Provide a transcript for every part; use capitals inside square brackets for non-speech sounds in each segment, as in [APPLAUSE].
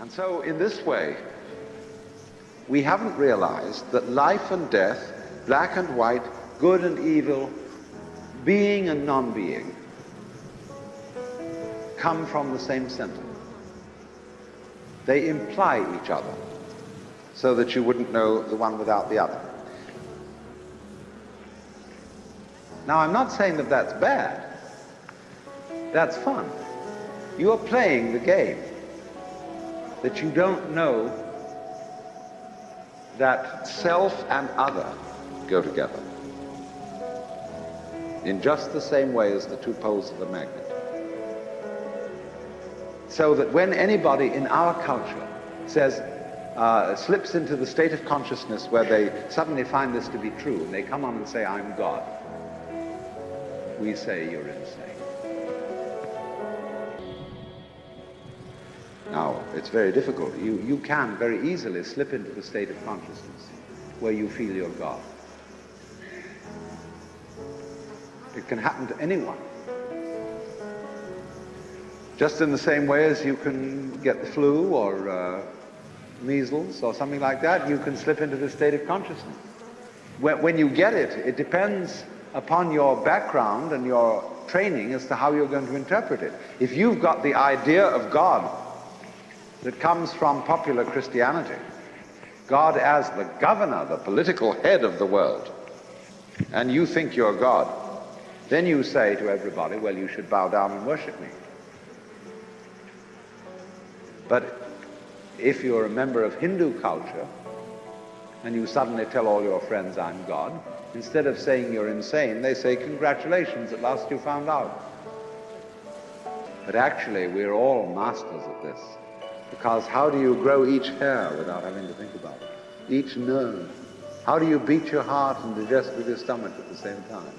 And so, in this way, we haven't realized that life and death, black and white, good and evil, being and non-being, come from the same center. They imply each other, so that you wouldn't know the one without the other. Now, I'm not saying that that's bad. That's fun. You are playing the game that you don't know that self and other go together in just the same way as the two poles of a magnet. So that when anybody in our culture says, uh, slips into the state of consciousness where they suddenly find this to be true, and they come on and say, I'm God, we say you're insane. Now, it's very difficult. You, you can very easily slip into the state of consciousness where you feel you're God. It can happen to anyone. Just in the same way as you can get the flu or uh, measles or something like that, you can slip into the state of consciousness. When, when you get it, it depends upon your background and your training as to how you're going to interpret it. If you've got the idea of God that comes from popular Christianity, God as the governor, the political head of the world, and you think you're God, then you say to everybody, well, you should bow down and worship me. But if you're a member of Hindu culture and you suddenly tell all your friends, I'm God, instead of saying you're insane, they say, congratulations, at last you found out. But actually, we're all masters of this. Because how do you grow each hair without having to think about it? Each nerve. How do you beat your heart and digest with your stomach at the same time?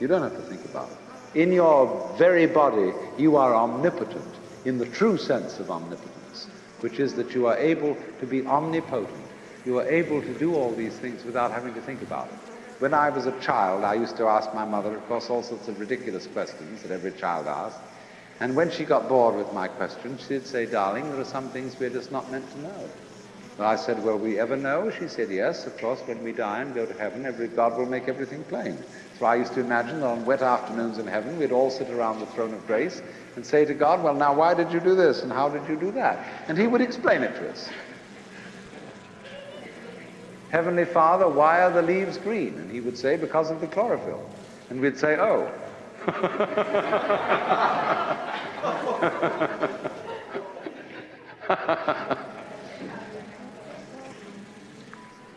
You don't have to think about it. In your very body, you are omnipotent in the true sense of omnipotence, which is that you are able to be omnipotent. You are able to do all these things without having to think about it. When I was a child, I used to ask my mother, of course, all sorts of ridiculous questions that every child asks. And when she got bored with my questions, she'd say, darling, there are some things we're just not meant to know. And I said, will we ever know? She said, yes, of course, when we die and go to heaven, every God will make everything plain. So I used to imagine that on wet afternoons in heaven, we'd all sit around the throne of grace and say to God, well, now why did you do this and how did you do that? And he would explain it to us. Heavenly Father, why are the leaves green? And he would say, because of the chlorophyll. And we'd say, oh. [LAUGHS]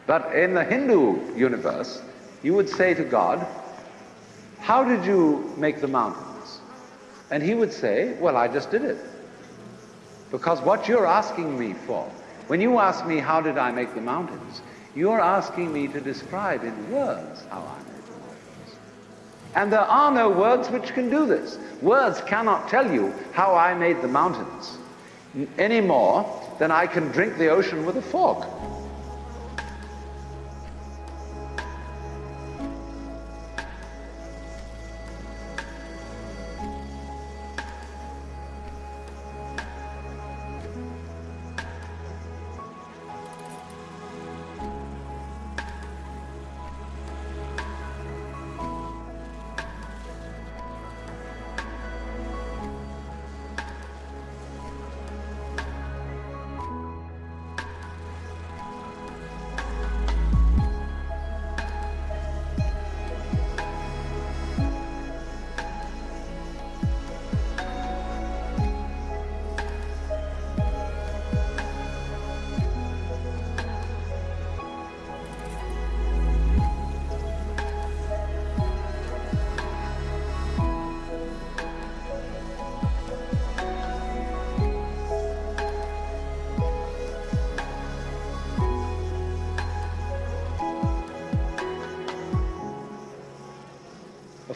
but in the Hindu universe, you would say to God, how did you make the mountains? And he would say, well, I just did it. Because what you're asking me for, when you ask me how did I make the mountains, you're asking me to describe in words how I made. And there are no words which can do this. Words cannot tell you how I made the mountains any more than I can drink the ocean with a fork.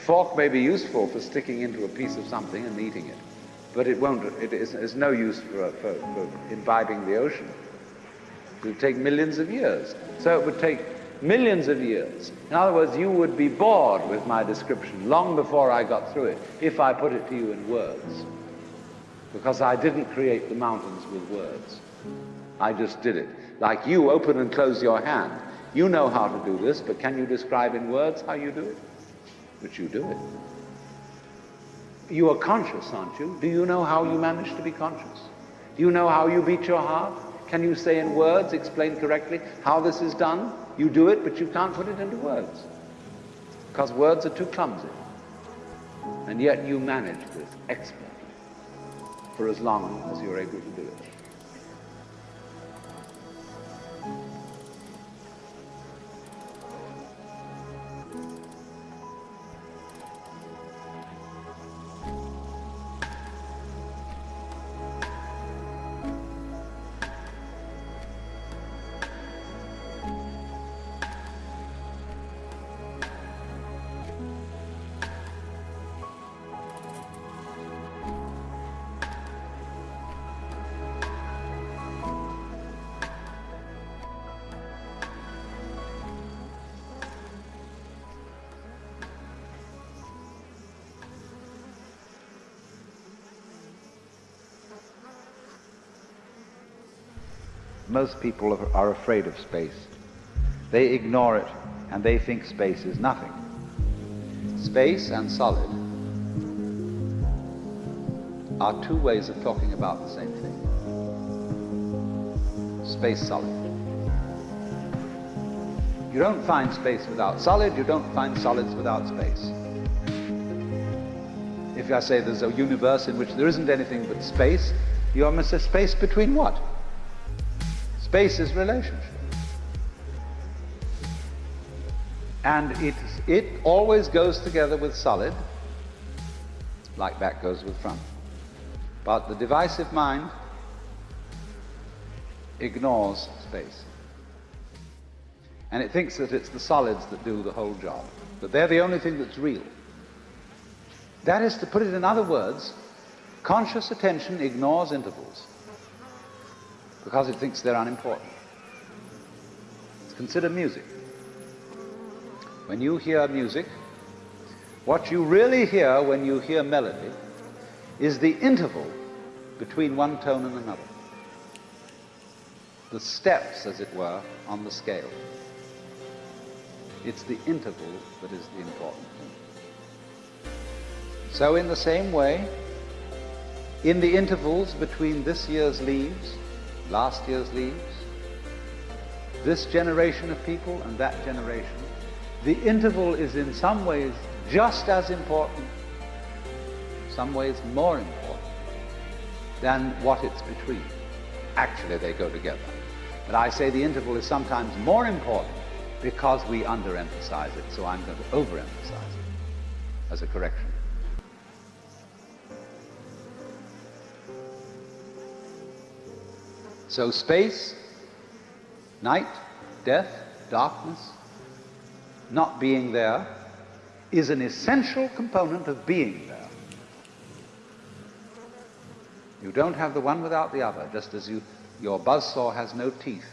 Fork may be useful for sticking into a piece of something and eating it, but it won't, it is, no use for, uh, for, for imbibing the ocean. It would take millions of years. So it would take millions of years. In other words, you would be bored with my description long before I got through it, if I put it to you in words. because I didn't create the mountains with words. I just did it. Like you open and close your hand. You know how to do this, but can you describe in words how you do it? But you do it. You are conscious, aren't you? Do you know how you manage to be conscious? Do you know how you beat your heart? Can you say in words, explain correctly how this is done? You do it, but you can't put it into words. Because words are too clumsy. And yet you manage this expertly for as long as you're able to do it. Most people are afraid of space. They ignore it and they think space is nothing. Space and solid are two ways of talking about the same thing. Space solid. You don't find space without solid, you don't find solids without space. If I say there's a universe in which there isn't anything but space, you almost say space between what? Space is relationship. And it, it always goes together with solid, like back goes with front. But the divisive mind ignores space. And it thinks that it's the solids that do the whole job, that they're the only thing that's real. That is, to put it in other words, conscious attention ignores intervals because it thinks they're unimportant. Consider music. When you hear music, what you really hear when you hear melody is the interval between one tone and another. The steps, as it were, on the scale. It's the interval that is the important thing. So in the same way, in the intervals between this year's leaves last year's leaves, this generation of people and that generation, the interval is in some ways just as important, some ways more important than what it's between. Actually, they go together. But I say the interval is sometimes more important because we underemphasize it, so I'm going to overemphasize it as a correction. So space, night, death, darkness, not being there, is an essential component of being there. You don't have the one without the other, just as you, your buzzsaw has no teeth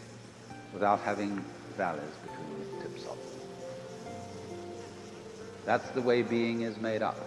without having valleys between the tips of them. That's the way being is made up.